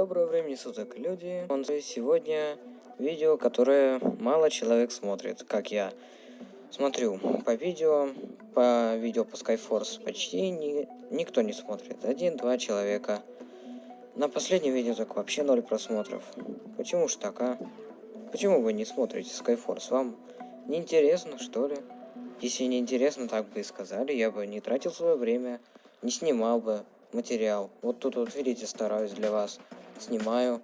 Доброго времени суток, люди. Он сегодня видео, которое мало человек смотрит, как я. Смотрю по видео, по видео по Skyforce почти ни, никто не смотрит. Один-два человека. На последнем видео так вообще ноль просмотров. Почему ж так, а? Почему вы не смотрите Skyforce? Вам не интересно, что ли? Если не интересно, так бы и сказали, я бы не тратил свое время, не снимал бы материал. Вот тут вот, видите, стараюсь для вас. Снимаю.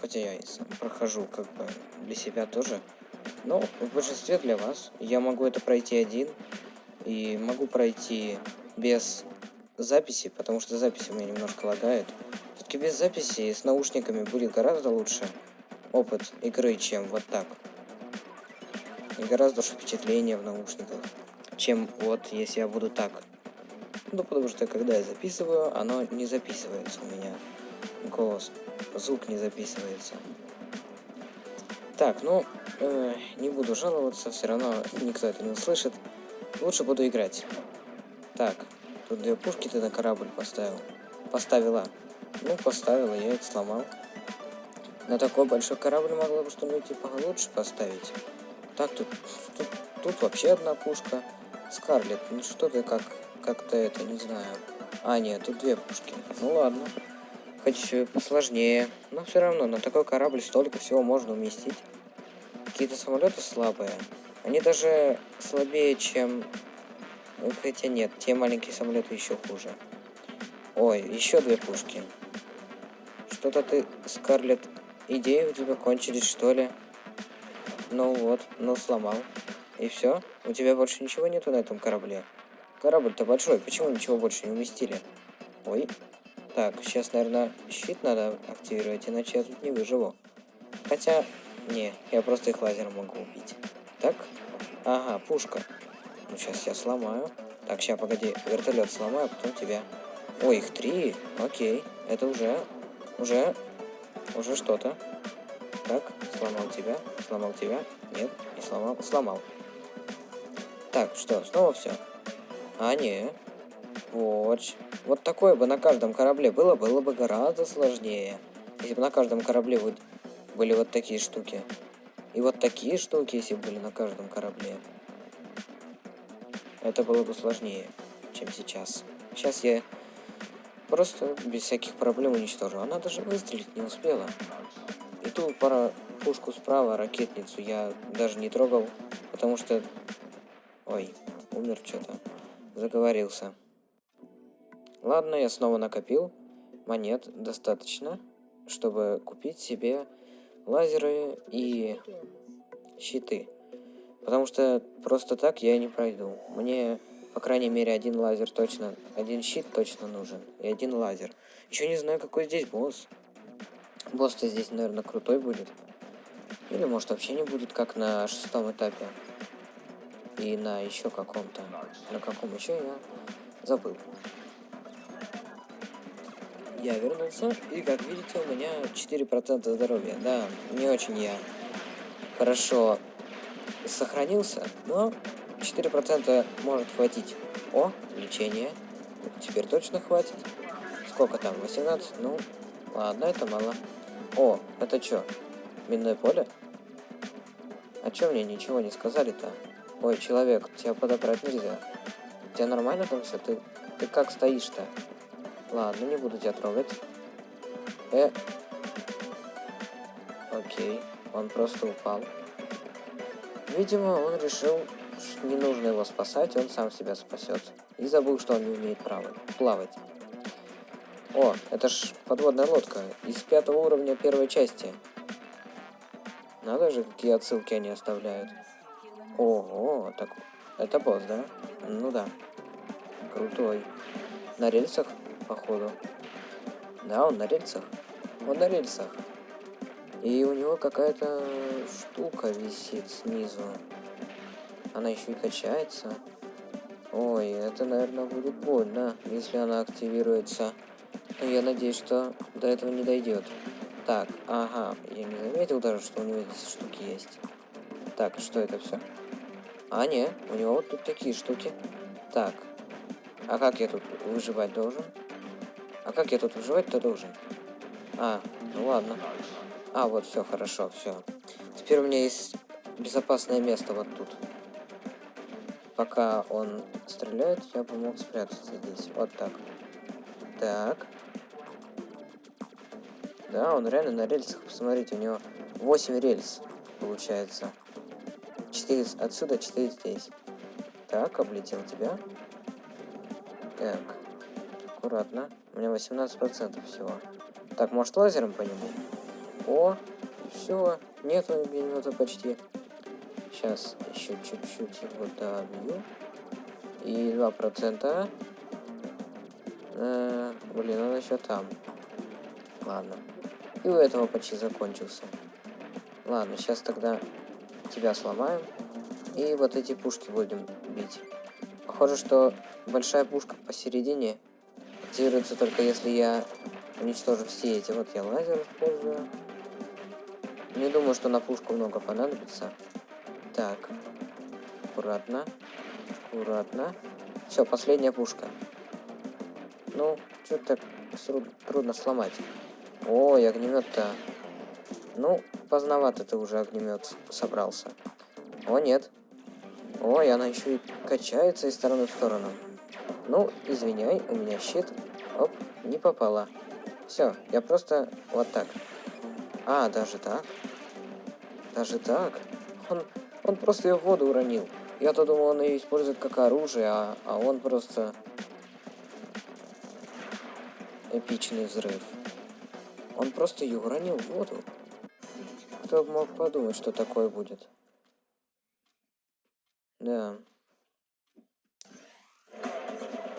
Хотя я и прохожу как бы для себя тоже. Но в большинстве для вас. Я могу это пройти один. И могу пройти без записи, потому что записи у меня немножко лагает. Все-таки без записи с наушниками будет гораздо лучше опыт игры, чем вот так. И гораздо больше впечатления в наушниках, чем вот если я буду так ну, потому что когда я записываю, оно не записывается у меня. Голос, звук не записывается. Так, ну, э, не буду жаловаться, все равно никто это не услышит. Лучше буду играть. Так, тут две пушки ты на корабль поставил. Поставила. Ну, поставила, я их сломал. На такой большой корабль могла бы что-нибудь типа лучше поставить. Так, тут, тут, тут вообще одна пушка. Скарлет, ну что ты как как-то это, не знаю. А, нет, тут две пушки. Ну ладно. Хоть посложнее. Но все равно, на такой корабль столько всего можно уместить. Какие-то самолеты слабые. Они даже слабее, чем... Ну, хотя нет, те маленькие самолеты еще хуже. Ой, еще две пушки. Что-то ты, Скарлет, идеи у тебя кончились, что ли? Ну вот, ну сломал. И все? У тебя больше ничего нету на этом корабле? Корабль-то большой, почему ничего больше не уместили? Ой. Так, сейчас, наверное, щит надо активировать, иначе я тут не выживу. Хотя, не, я просто их лазером могу убить. Так? Ага, пушка. Ну, сейчас я сломаю. Так, сейчас, погоди, вертолет сломаю, а потом тебя. Ой, их три. Окей, это уже, уже, уже что-то. Так, сломал тебя, сломал тебя. Нет, не сломал, сломал. Так, что, снова все? А, не. Вот. Вот такое бы на каждом корабле было, было бы гораздо сложнее. Если бы на каждом корабле вот были вот такие штуки. И вот такие штуки, если бы были на каждом корабле. Это было бы сложнее, чем сейчас. Сейчас я просто без всяких проблем уничтожу. Она даже выстрелить не успела. И ту пара пушку справа, ракетницу я даже не трогал, потому что... Ой, умер что-то заговорился. Ладно, я снова накопил монет достаточно, чтобы купить себе лазеры и щиты. Потому что просто так я не пройду. Мне, по крайней мере, один лазер точно, один щит точно нужен. И один лазер. Еще не знаю, какой здесь босс. Босс-то здесь, наверное, крутой будет. Или, может, вообще не будет, как на шестом этапе и на еще каком-то. На каком еще я забыл. Я вернулся, и как видите, у меня 4% здоровья. Да, не очень я хорошо сохранился, но 4% может хватить. О, лечение. Теперь точно хватит. Сколько там? 18? Ну, ладно, это мало. О, это что? Минное поле? А чё мне ничего не сказали-то? Ой, человек, тебя подобрать нельзя. Тебя нормально там все? Ты, ты как стоишь-то? Ладно, не буду тебя трогать. Э. Окей, он просто упал. Видимо, он решил, что не нужно его спасать, он сам себя спасет. И забыл, что он не умеет плавать. О, это ж подводная лодка из пятого уровня первой части. Надо же, какие отсылки они оставляют. Ого, так это босс, да? Ну да. Крутой. На рельсах, походу. Да, он на рельсах. Он на рельсах. И у него какая-то штука висит снизу. Она еще и качается. Ой, это, наверное, будет больно, если она активируется. Но я надеюсь, что до этого не дойдет. Так, ага, я не заметил даже, что у него здесь штуки есть. Так, что это все? А, не, у него вот тут такие штуки. Так. А как я тут выживать должен? А как я тут выживать-то должен? А, ну ладно. А, вот, все, хорошо, все. Теперь у меня есть безопасное место вот тут. Пока он стреляет, я бы мог спрятаться здесь. Вот так. Так. Да, он реально на рельсах. Посмотрите, у него 8 рельс получается. 4 отсюда, 4 здесь. Так, облетел тебя. Так. Аккуратно. У меня 18% всего. Так, может лазером по нему? О, все. Нету огнемета почти. Сейчас еще чуть-чуть его добью. И 2%. Э, блин, он еще там. Ладно. И у этого почти закончился. Ладно, сейчас тогда тебя сломаем. И вот эти пушки будем бить. Похоже, что большая пушка посередине активируется только если я уничтожу все эти. Вот я лазер использую. Не думаю, что на пушку много понадобится. Так. Аккуратно. Аккуратно. Все, последняя пушка. Ну, что-то трудно сломать. Ой, огнемет-то. Ну, поздновато ты уже огнемет собрался. О, нет. Ой, она еще и качается из стороны в сторону. Ну, извиняй, у меня щит. Оп, не попала. Все, я просто вот так. А, даже так? Даже так? Он, он просто ее в воду уронил. Я-то думал, он ее использует как оружие, а, а он просто... Эпичный взрыв. Он просто ее уронил в воду. Кто мог подумать, что такое будет? Да.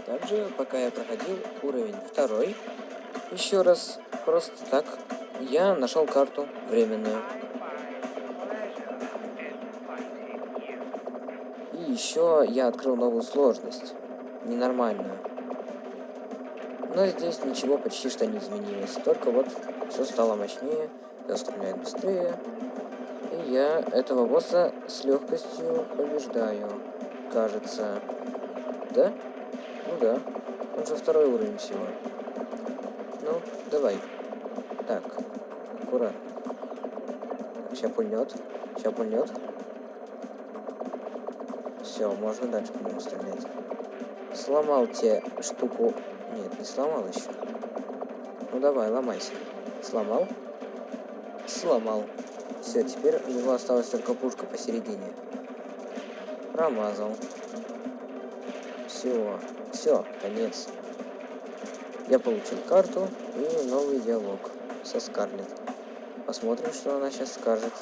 Также, пока я проходил уровень второй, еще раз просто так, я нашел карту временную. И еще я открыл новую сложность, ненормальную. Но здесь ничего почти что не изменилось, только вот все стало мощнее, все стреляет быстрее, и я этого босса с легкостью побеждаю, кажется. Да? Ну да. Он же второй уровень всего. Ну, давай. Так, аккуратно. Сейчас пульнет. Сейчас пульнет. Все, можно дальше по нему стрелять. Сломал тебе штуку. Нет, не сломал еще. Ну давай, ломайся. Сломал? Сломал. Все, теперь у него осталась только пушка посередине. Промазал. Все, все, конец. Я получил карту и новый диалог со Скарлет. Посмотрим, что она сейчас скажет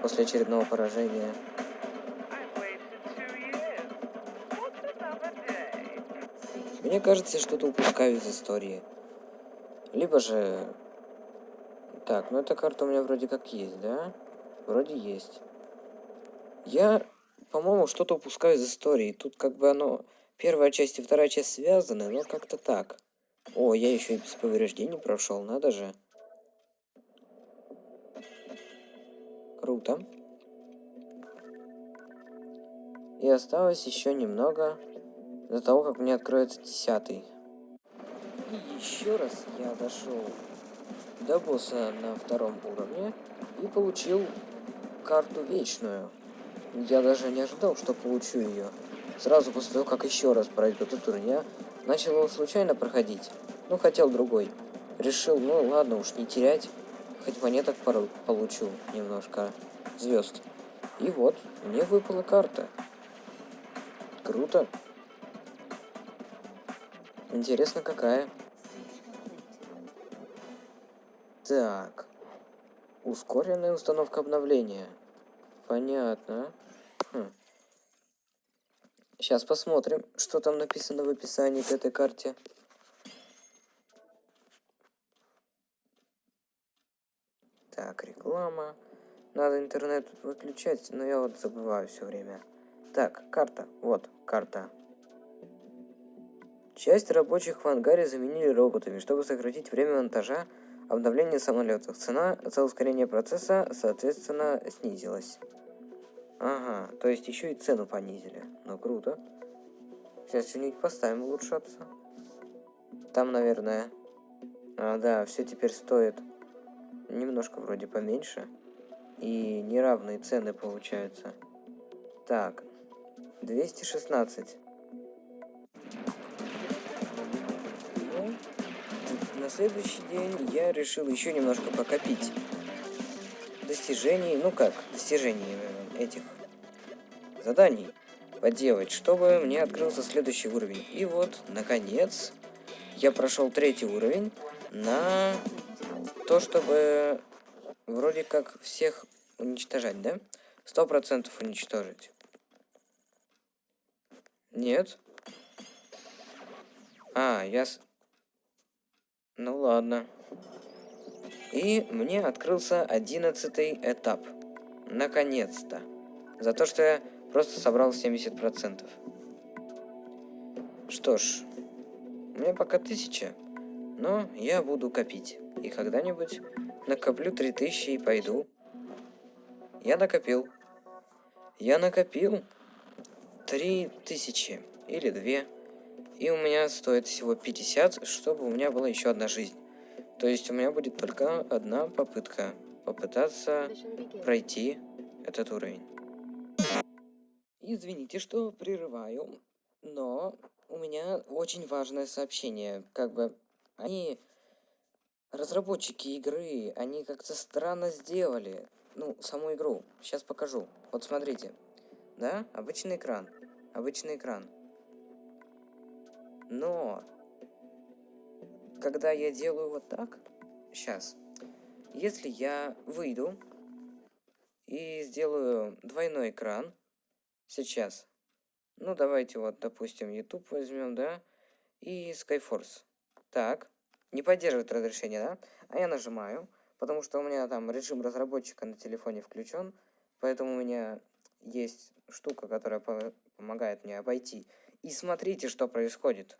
после очередного поражения. Мне кажется, что-то упускаю из истории. Либо же так, ну эта карта у меня вроде как есть, да? Вроде есть. Я, по-моему, что-то упускаю из истории. Тут как бы оно... Первая часть и вторая часть связаны, но как-то так. О, я еще и без повреждений прошел, надо же. Круто. И осталось еще немного до того, как мне откроется десятый. И еще раз я дошел до босса на втором уровне и получил карту вечную. Я даже не ожидал, что получу ее. Сразу после того, как еще раз пройду этот уровень, я начал его случайно проходить. Ну, хотел другой. Решил, ну ладно уж, не терять. Хоть монеток получу немножко звезд. И вот, мне выпала карта. Круто. Интересно, какая. Так. Ускоренная установка обновления. Понятно. Хм. Сейчас посмотрим, что там написано в описании к этой карте. Так, реклама. Надо интернет выключать, но я вот забываю все время. Так, карта. Вот, карта. Часть рабочих в ангаре заменили роботами, чтобы сократить время монтажа обновление самолетов. Цена за ускорение процесса, соответственно, снизилась. Ага, то есть еще и цену понизили. Ну, круто. Сейчас что-нибудь поставим улучшаться. Там, наверное, А, да, все теперь стоит немножко вроде поменьше. И неравные цены получаются. Так, 216. Ну, на следующий день я решил еще немножко покопить достижений, ну как, достижений э, этих заданий поделать, чтобы мне открылся следующий уровень. И вот, наконец, я прошел третий уровень на то, чтобы вроде как всех уничтожать, да? Сто процентов уничтожить. Нет. А, я... С... Ну ладно. И мне открылся одиннадцатый этап. Наконец-то. За то, что я просто собрал 70%. Что ж, у меня пока 1000, но я буду копить. И когда-нибудь накоплю 3000 и пойду. Я накопил. Я накопил 3000 или 2. И у меня стоит всего 50, чтобы у меня была еще одна жизнь. То есть у меня будет только одна попытка попытаться пройти этот уровень. Извините, что прерываю, но у меня очень важное сообщение. Как бы они, разработчики игры, они как-то странно сделали, ну, саму игру. Сейчас покажу. Вот смотрите. Да, обычный экран. Обычный экран. Но когда я делаю вот так, сейчас, если я выйду и сделаю двойной экран, сейчас, ну давайте вот, допустим, YouTube возьмем, да, и Skyforce. Так, не поддерживает разрешение, да? А я нажимаю, потому что у меня там режим разработчика на телефоне включен, поэтому у меня есть штука, которая помогает мне обойти. И смотрите, что происходит.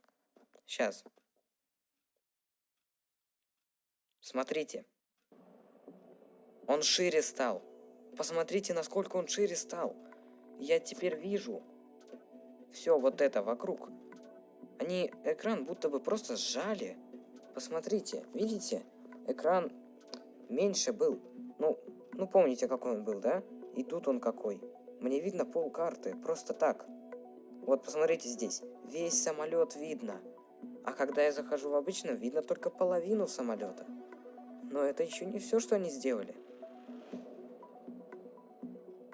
Сейчас. Смотрите. Он шире стал. Посмотрите, насколько он шире стал. Я теперь вижу все вот это вокруг. Они экран будто бы просто сжали. Посмотрите, видите? Экран меньше был. Ну, ну помните, какой он был, да? И тут он какой. Мне видно пол карты, просто так. Вот посмотрите здесь. Весь самолет видно. А когда я захожу в обычном, видно только половину самолета. Но это еще не все, что они сделали.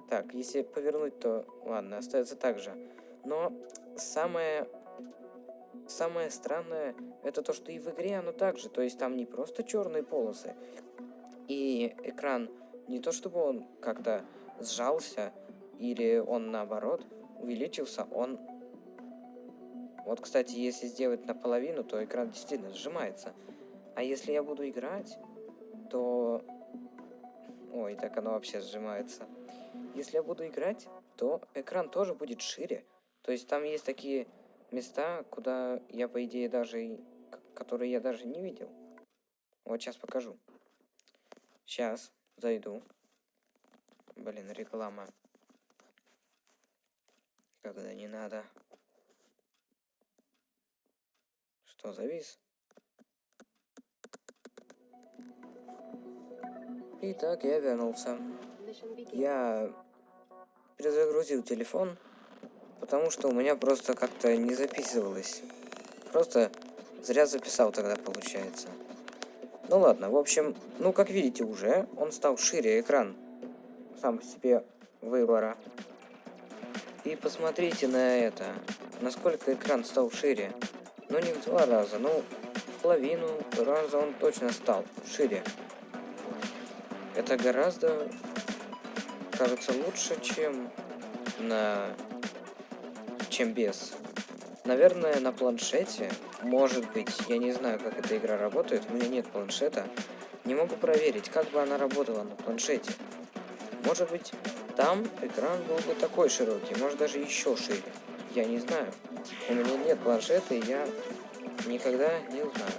Так, если повернуть, то ладно, остается так же. Но самое самое странное это то, что и в игре оно так же. То есть там не просто черные полосы. И экран не то чтобы он как-то сжался, или он наоборот увеличился, он... Вот, кстати, если сделать наполовину, то экран действительно сжимается. А если я буду играть, то... Ой, так оно вообще сжимается. Если я буду играть, то экран тоже будет шире. То есть там есть такие места, куда я, по идее, даже... Которые я даже не видел. Вот сейчас покажу. Сейчас зайду. Блин, реклама. Когда не надо. Что, завис? Итак, я вернулся. Я перезагрузил телефон, потому что у меня просто как-то не записывалось. Просто зря записал тогда, получается. Ну ладно, в общем, ну как видите уже, он стал шире экран сам по себе выбора. И посмотрите на это, насколько экран стал шире. Ну не в два раза, ну в половину раза он точно стал шире. Это гораздо, кажется, лучше, чем на... чем без. Наверное, на планшете, может быть, я не знаю, как эта игра работает, у меня нет планшета. Не могу проверить, как бы она работала на планшете. Может быть, там экран был бы такой широкий, может даже еще шире. Я не знаю. У меня нет планшета, и я никогда не узнаю.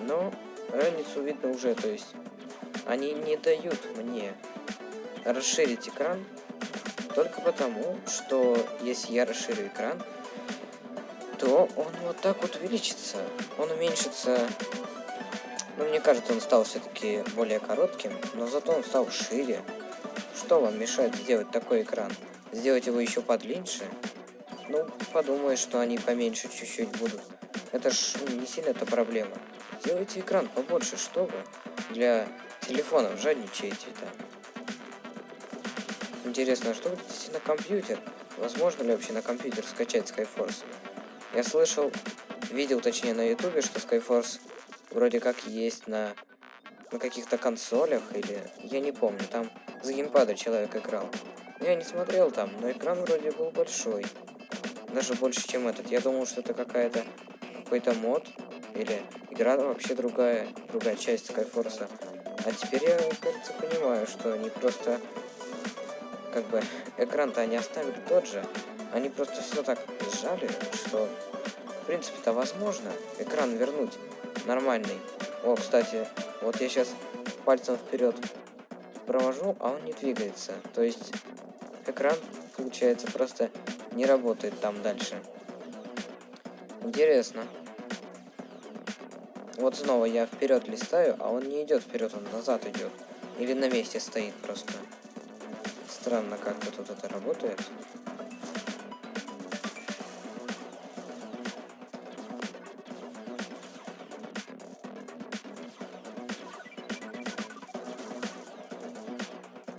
Но разницу видно уже, то есть они не дают мне расширить экран только потому, что если я расширю экран, то он вот так вот увеличится. Он уменьшится Ну, мне кажется, он стал все-таки более коротким, но зато он стал шире. Что вам мешает сделать такой экран? Сделать его еще подлиннее? Ну, подумаешь, что они поменьше чуть-чуть будут. Это ж не сильно это проблема. Сделайте экран побольше, что вы. Для телефонов жадничаете-то. Интересно, а что будет если на компьютер? Возможно ли вообще на компьютер скачать Skyforce? Я слышал, видел точнее на ютубе, что Skyforce вроде как есть на, на каких-то консолях или... Я не помню, там с геймпада человек играл. Я не смотрел там, но экран вроде был большой. Даже больше, чем этот. Я думал, что это какая-то какой-то мод. Или игра вообще другая, другая часть Skyforce. А теперь я, кажется, понимаю, что они просто... Как бы, экран-то они оставили тот же. Они просто все так сжали, что... В принципе-то возможно экран вернуть нормальный. О, кстати, вот я сейчас пальцем вперед провожу, а он не двигается. То есть экран, получается, просто не работает там дальше. Интересно. Вот снова я вперед листаю, а он не идет вперед, он назад идет. Или на месте стоит просто. Странно, как-то тут это работает.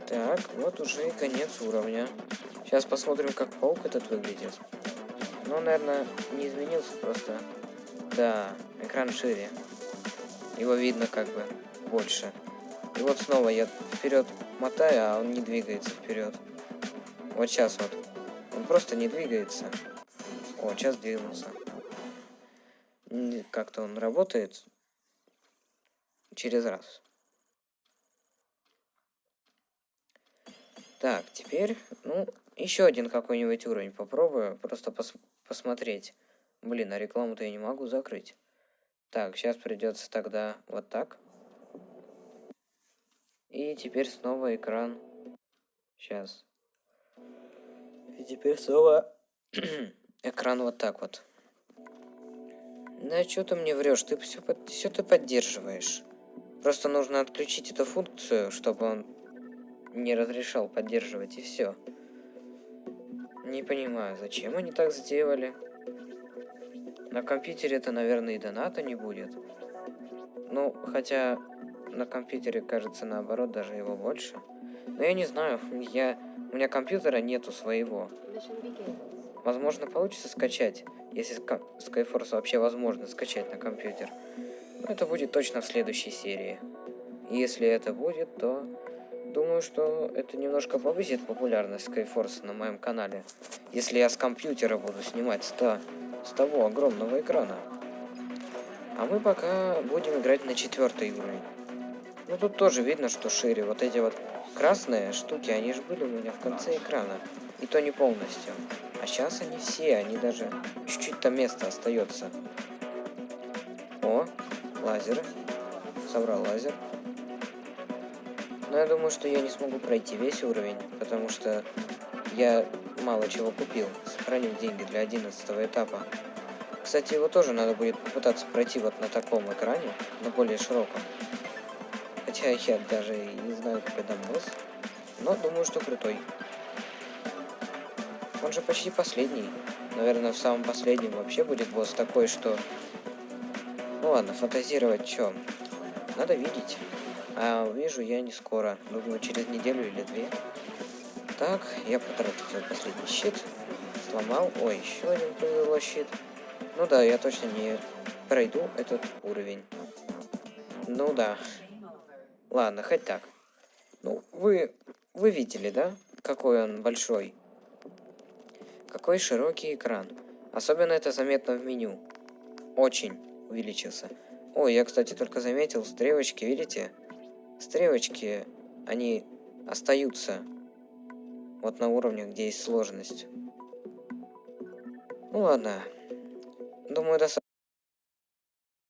Так, вот уже и конец уровня. Сейчас посмотрим, как паук этот выглядит. Ну, наверное, не изменился просто. Да, экран шире. Его видно как бы больше. И вот снова я вперед мотаю, а он не двигается вперед. Вот сейчас вот. Он просто не двигается. О, сейчас двинулся. Как-то он работает через раз. Так, теперь, ну, еще один какой-нибудь уровень попробую. Просто пос посмотреть. Блин, а рекламу-то я не могу закрыть. Так, сейчас придется тогда вот так. И теперь снова экран. Сейчас. И теперь снова экран вот так вот. Да что ты мне врешь? Ты все, все ты поддерживаешь. Просто нужно отключить эту функцию, чтобы он не разрешал поддерживать, и все. Не понимаю, зачем они так сделали? На компьютере это, наверное, и доната не будет. Ну, хотя на компьютере, кажется, наоборот, даже его больше. Но я не знаю, я... у меня компьютера нету своего. Возможно, получится скачать, если Skyforce вообще возможно скачать на компьютер. Но это будет точно в следующей серии. Если это будет, то думаю, что это немножко повысит популярность Skyforce на моем канале. Если я с компьютера буду снимать, то с того огромного экрана. А мы пока будем играть на четвертый уровень. Ну тут тоже видно, что шире. Вот эти вот красные штуки, они же были у меня в конце экрана. И то не полностью. А сейчас они все, они даже чуть-чуть там место остается. О, лазеры. Собрал лазер. Но я думаю, что я не смогу пройти весь уровень, потому что я мало чего купил. Сохранил деньги для 11 этапа. Кстати, его тоже надо будет попытаться пройти вот на таком экране, на более широком. Хотя я даже не знаю, какой там босс. Но думаю, что крутой. Он же почти последний. Наверное, в самом последнем вообще будет босс такой, что... Ну ладно, фантазировать что? Надо видеть. А увижу я не скоро. Думаю, через неделю или две. Так, я потратил свой последний щит. Сломал. Ой, еще один повело щит. Ну да, я точно не пройду этот уровень. Ну да. Ладно, хоть так. Ну, вы... Вы видели, да? Какой он большой. Какой широкий экран. Особенно это заметно в меню. Очень увеличился. Ой, я, кстати, только заметил стрелочки, видите? Стрелочки, они остаются вот на уровне, где есть сложность. Ну ладно. Думаю, достаточно.